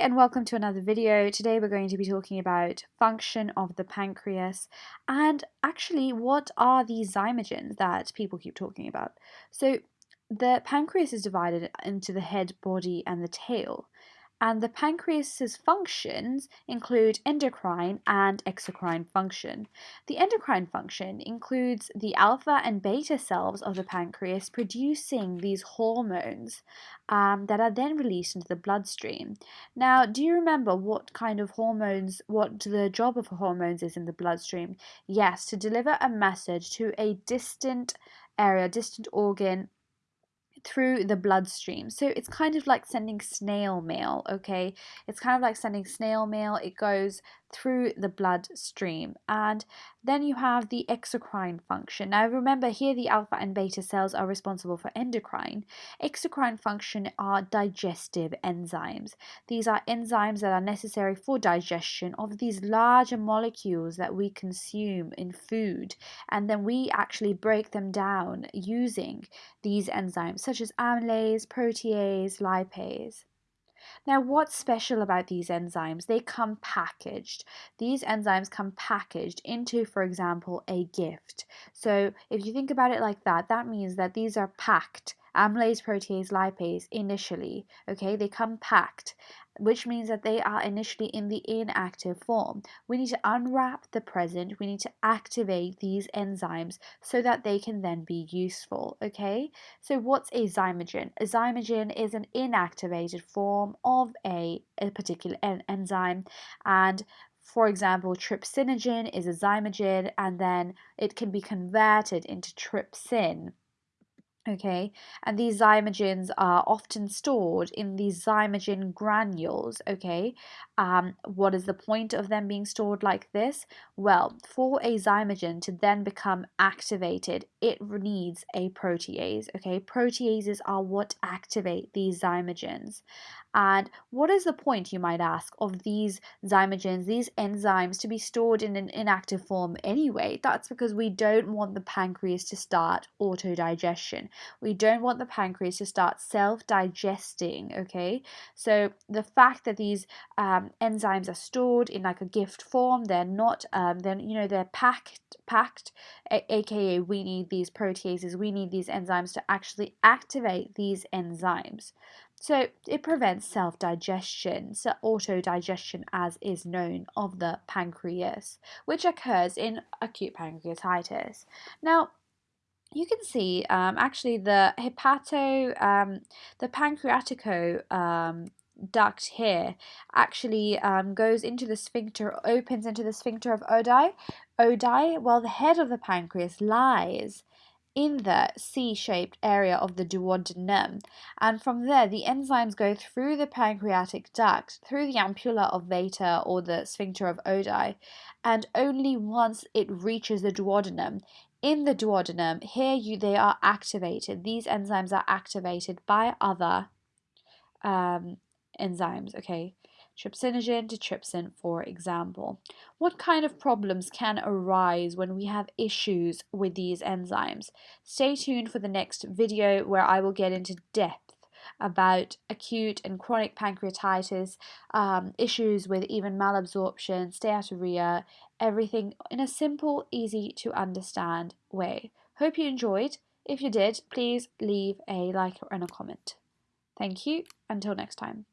and welcome to another video. Today we're going to be talking about function of the pancreas and actually what are these zymogens that people keep talking about. So the pancreas is divided into the head, body and the tail and the pancreas's functions include endocrine and exocrine function. The endocrine function includes the alpha and beta cells of the pancreas producing these hormones um, that are then released into the bloodstream. Now, do you remember what kind of hormones, what the job of hormones is in the bloodstream? Yes, to deliver a message to a distant area, distant organ through the bloodstream. So it's kind of like sending snail mail, okay? It's kind of like sending snail mail. It goes through the bloodstream. And then you have the exocrine function. Now remember here the alpha and beta cells are responsible for endocrine. Exocrine function are digestive enzymes. These are enzymes that are necessary for digestion of these larger molecules that we consume in food. And then we actually break them down using these enzymes such as amylase, protease, lipase. Now, what's special about these enzymes? They come packaged. These enzymes come packaged into, for example, a gift. So if you think about it like that, that means that these are packed amylase, protease, lipase initially. Okay, they come packed which means that they are initially in the inactive form. We need to unwrap the present, we need to activate these enzymes so that they can then be useful, okay? So what's a zymogen? A zymogen is an inactivated form of a, a particular en enzyme and for example, trypsinogen is a zymogen and then it can be converted into trypsin Okay, and these zymogens are often stored in these zymogen granules. Okay, um, what is the point of them being stored like this? Well, for a zymogen to then become activated, it needs a protease. Okay, proteases are what activate these zymogens. And what is the point, you might ask, of these zymogens, these enzymes, to be stored in an inactive form anyway? That's because we don't want the pancreas to start autodigestion. We don't want the pancreas to start self-digesting, okay? So the fact that these um, enzymes are stored in like a gift form, they're not, um, then you know, they're packed, packed, aka we need these proteases, we need these enzymes to actually activate these enzymes. So it prevents self-digestion, so autodigestion as is known of the pancreas, which occurs in acute pancreatitis. Now, you can see um, actually the hepato, um, the pancreatico um, duct here actually um, goes into the sphincter, opens into the sphincter of Oddi, Oddi, while the head of the pancreas lies in the C-shaped area of the duodenum. And from there the enzymes go through the pancreatic duct through the ampulla of Vater or the sphincter of Oddi and only once it reaches the duodenum in the duodenum here you they are activated these enzymes are activated by other um, enzymes okay trypsinogen to trypsin, for example. What kind of problems can arise when we have issues with these enzymes? Stay tuned for the next video where I will get into depth about acute and chronic pancreatitis, um, issues with even malabsorption, steatorrhea, everything in a simple, easy to understand way. Hope you enjoyed. If you did, please leave a like and a comment. Thank you. Until next time.